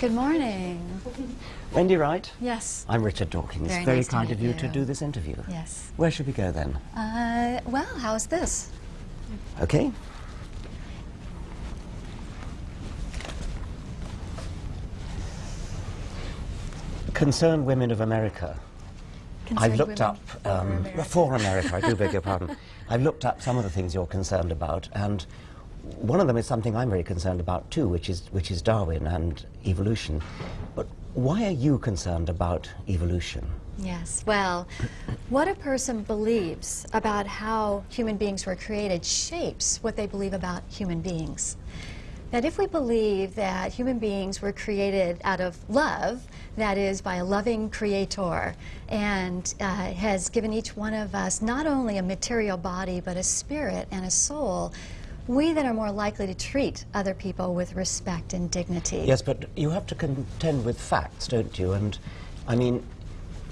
Good morning. Wendy Wright. Yes. I'm Richard Dawkins. Very Very nice kind of you, you. to do this interview. Yes. Where should we go then? Uh, well, how's this? Okay. Concerned Women of America. I've Concerned looked women up for um, America. for America. I do beg your pardon. I've looked up some of the things you're concerned about, and one of them is something I'm very concerned about too, which is which is Darwin and evolution. But why are you concerned about evolution? Yes. Well, what a person believes about how human beings were created shapes what they believe about human beings. That if we believe that human beings were created out of love, that is, by a loving creator, and uh, has given each one of us not only a material body, but a spirit and a soul, we then are more likely to treat other people with respect and dignity. Yes, but you have to contend with facts, don't you? And I mean,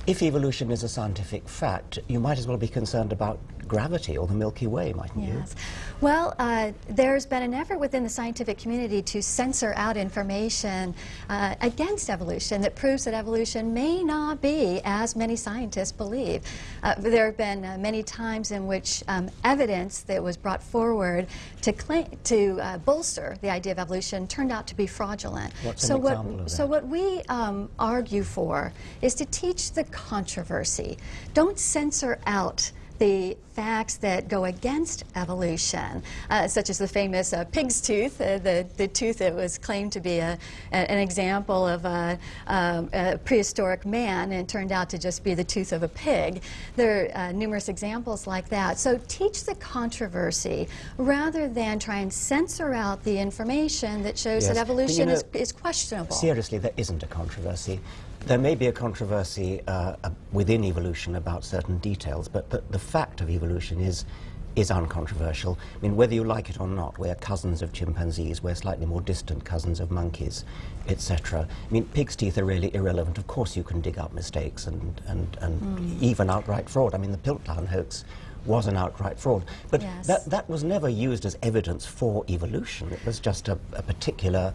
if evolution is a scientific fact, you might as well be concerned about gravity or the Milky Way, mightn't you? Yes. Well, uh, there's been an effort within the scientific community to censor out information uh, against evolution that proves that evolution may not be as many scientists believe. Uh, there have been uh, many times in which um, evidence that was brought forward to claim, to uh, bolster the idea of evolution turned out to be fraudulent. What's so what, So what we um, argue for is to teach the controversy. Don't censor out the facts that go against evolution, uh, such as the famous uh, pig's tooth, uh, the, the tooth that was claimed to be a, a- an example of a, um, a prehistoric man and turned out to just be the tooth of a pig. There are uh, numerous examples like that. So teach the controversy rather than try and censor out the information that shows Yes, that but you evolution is, is questionable. Seriously, there isn't a controversy. There may be a controversy uh, within evolution about certain details, but the, the fact of evolution is is uncontroversial. I mean, whether you like it or not, we're cousins of chimpanzees, we're slightly more distant cousins of monkeys, etc. I mean, pig's teeth are really irrelevant. Of course, you can dig up mistakes and, and, and Hmm. even outright fraud. I mean, the Piltdown hoax was an outright fraud. But Yes. that, that was never used as evidence for evolution. It was just a, a particular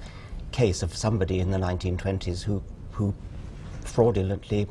case of somebody in the 1920s who, who fraudulently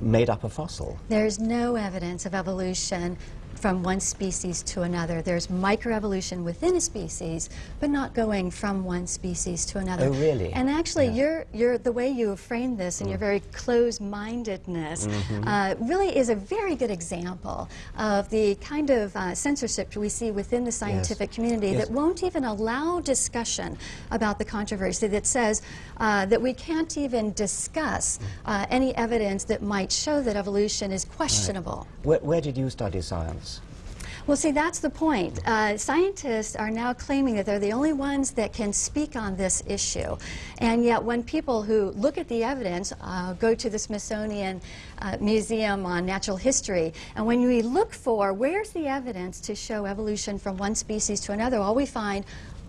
made up a fossil. There's no evidence of evolution from one species to another. There's microevolution within a species, but not going from one species to another. Oh, really? And actually, Yeah. you're, you're, the way you have framed this and your very closed-mindedness Mm-hmm. uh, really is a very good example of the kind of uh, censorship we see within the scientific community Yes. that won't even allow discussion about the controversy that says uh, that we can't even discuss uh, any evidence that might show that evolution is questionable. Where, where did you study science? Well, see, that's the point. Uh, scientists are now claiming that they're the only ones that can speak on this issue. And yet, when people who look at the evidence uh, go to the Smithsonian uh, Museum on Natural History, and when we look for where's the evidence to show evolution from one species to another, all we find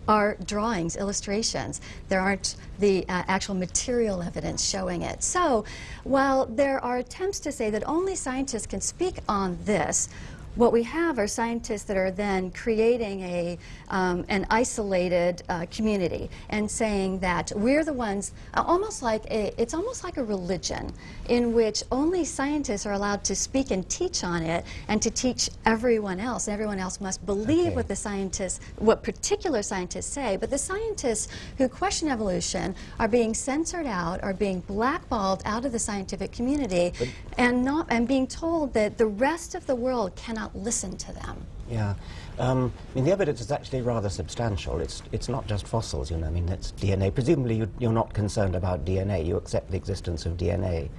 are drawings, illustrations. There aren't the uh, actual material evidence showing it. So, while there are attempts to say that only scientists can speak on this, what we have are scientists that are then creating a, um, an isolated uh, community and saying that we're the ones, uh, almost like a, it's almost like a religion in which only scientists are allowed to speak and teach on it and to teach everyone else. And everyone else must believe Okay. what the scientists, what particular scientists say. But the scientists who question evolution are being censored out, are being blackballed out of the scientific community, and not and being told that the rest of the world cannot listen to them. Yeah. Um, I mean, the evidence is actually rather substantial. It's, it's not just fossils, you know. I mean, it's DNA. Presumably, you, you're not concerned about DNA. You accept the existence of DNA,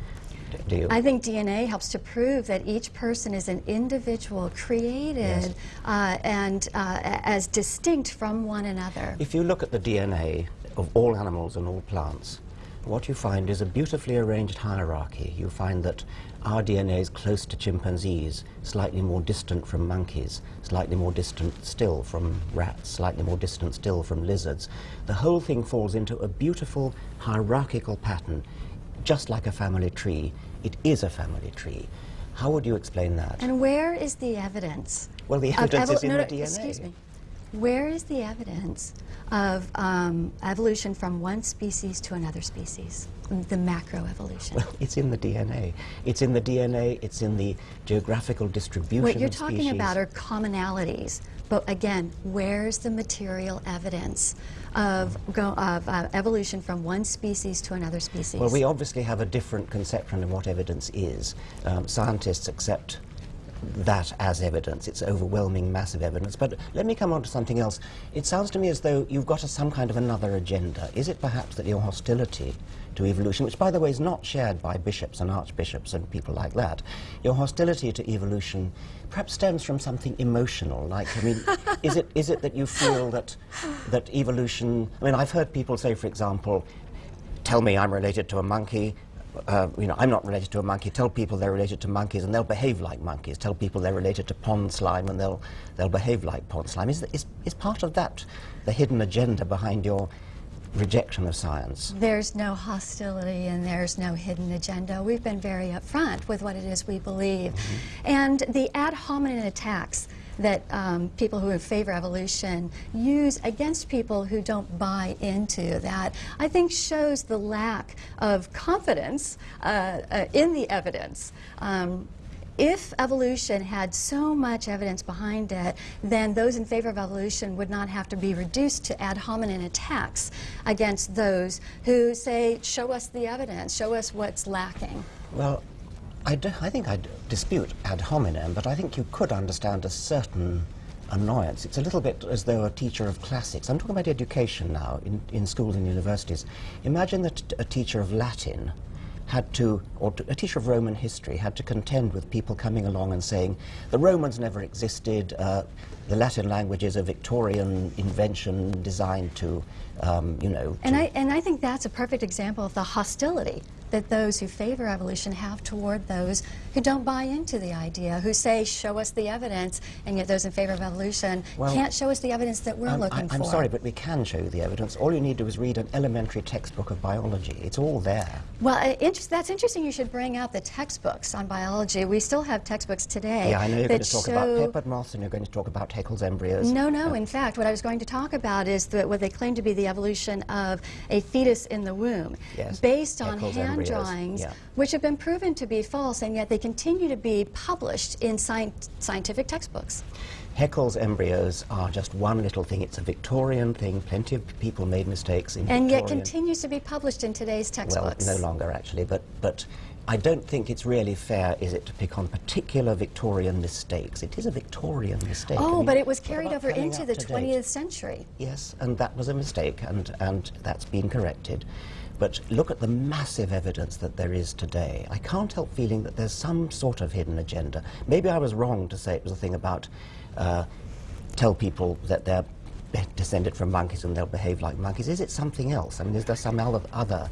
do you? I think DNA helps to prove that each person is an individual created Yes. uh, and uh, as distinct from one another. If you look at the DNA of all animals and all plants, what you find is a beautifully arranged hierarchy. You find that our DNA is close to chimpanzees, slightly more distant from monkeys, slightly more distant still from rats, slightly more distant still from lizards. The whole thing falls into a beautiful hierarchical pattern, just like a family tree. It is a family tree. How would you explain that? And where is the evidence? Well, the evidence is in no, the DNA. Excuse me. Where is the evidence of um, evolution from one species to another species? The macroevolution. Well, it's in the DNA. It's in the DNA, it's in the geographical distribution What you're talking species. about are commonalities. But again, where's the material evidence of, go, of uh, evolution from one species to another species? Well, we obviously have a different conception of what evidence is. Um, scientists accept that as evidence. It's overwhelming, massive evidence. But let me come on to something else. It sounds to me as though you've got a, some kind of another agenda. Is it perhaps that your hostility to evolution, which by the way is not shared by bishops and archbishops and people like that, your hostility to evolution perhaps stems from something emotional? Like, I mean, is it is it that you feel that that evolution? I mean, I've heard people say, for example, tell me I'm related to a monkey. Uh, you know, I'm not related to a monkey. Tell people they're related to monkeys, and they'll behave like monkeys. Tell people they're related to pond slime, and they'll they'll behave like pond slime. Is, is, is part of that the hidden agenda behind your rejection of science? There's no hostility and there's no hidden agenda. We've been very upfront with what it is we believe. And the ad hominem attacks that um, people who favor evolution use against people who don't buy into that, I think shows the lack of confidence uh, uh, in the evidence. Um, if evolution had so much evidence behind it, then those in favor of evolution would not have to be reduced to ad hominem attacks against those who say, show us the evidence, show us what's lacking. Well, I, do, I think I dispute ad hominem, but I think you could understand a certain annoyance. It's a little bit as though a teacher of classics, I'm talking about education now, in, in schools and universities. Imagine that a teacher of Latin had to, or a teacher of Roman history had to contend with people coming along and saying, the Romans never existed, uh, the Latin language is a Victorian invention designed to, um, you know, And I, and I think that's a perfect example of the hostility that those who favor evolution have toward those who don't buy into the idea, who say, show us the evidence, and yet those in favor of evolution Well, can't show us the evidence that we're Um, looking I, for. am sorry, but we can show you the evidence. All you need to do is read an elementary textbook of biology. It's all there. Well, uh, inter- that's interesting you should bring out the textbooks on biology. We still have textbooks today Yeah, I know you're going to talk about peppered moths and you're going to talk about Haeckel's embryos. No, Uh, no. In fact, what I was going to talk about is the, what they claim to be the evolution of a fetus in the womb, Yes, based on Haeckel's hand embryos, drawings, yeah. which have been proven to be false, and yet they continue to be published in scien- scientific textbooks. Haeckel's embryos are just one little thing. It's a Victorian thing. Plenty of people made mistakes in And yet continues to be published in today's Well, textbooks. no longer actually, but but I don't think it's really fair, is it, to pick on particular Victorian mistakes? It is a Victorian mistake. I Oh, mean, but it was carried over into the to date? 20th century. Yes, and that was a mistake, and, and that's been corrected. But look at the massive evidence that there is today. I can't help feeling that there's some sort of hidden agenda. Maybe I was wrong to say it was a thing about uh, tell people that they're descended from monkeys and they'll behave like monkeys. Is it something else? I mean, is there some other, other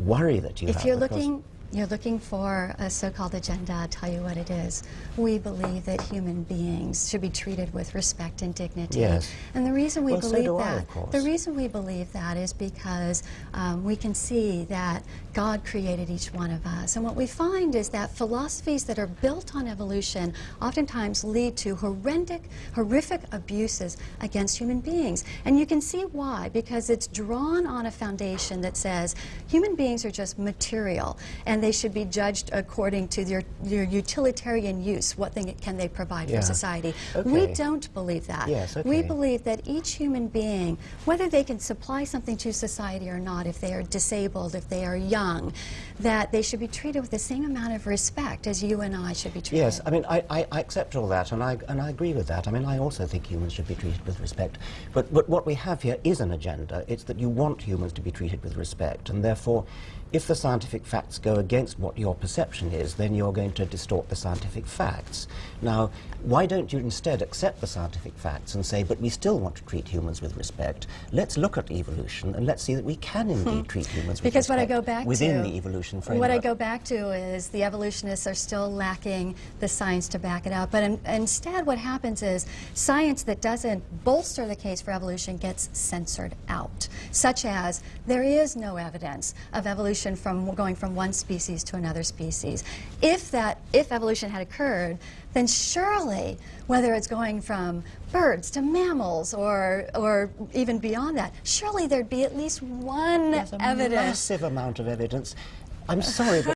worry that you have? If you're looking, you're looking for a so-called agenda, I'll tell you what it is. We believe that human beings should be treated with respect and dignity. Yes. And the reason we Well, believe I, that, course. the reason we believe that is because um, we can see that God created each one of us. And what we find is that philosophies that are built on evolution oftentimes lead to horrific, horrific abuses against human beings. And you can see why, because it's drawn on a foundation that says human beings are just material and they should be judged according to their, their utilitarian use. What thing can they provide Yeah. for society? We don't believe that. Yes, We believe that each human being, whether they can supply something to society or not, if they are disabled, if they are young, that they should be treated with the same amount of respect as you and I should be treated. Yes, I mean, I, I, I accept all that, and I, and I agree with that. I mean, I also think humans should be treated with respect. But, but what we have here is an agenda. It's that you want humans to be treated with respect, and therefore, if the scientific facts go against what your perception is, then you're going to distort the scientific facts. Now, why don't you instead accept the scientific facts and say, but we still want to treat humans with respect? Let's look at evolution and let's see that we can indeed treat humans with Hmm. Because what I go back within to, the evolution framework. What I go back to is the evolutionists are still lacking the science to back it up. But in, instead, what happens is science that doesn't bolster the case for evolution gets censored out, such as there is no evidence of evolution from going from one species species to another species. If that, if evolution had occurred, then surely, whether it's going from birds to mammals or, or even beyond that, surely there'd be at least one There's a evidence. massive amount of evidence. I'm sorry, but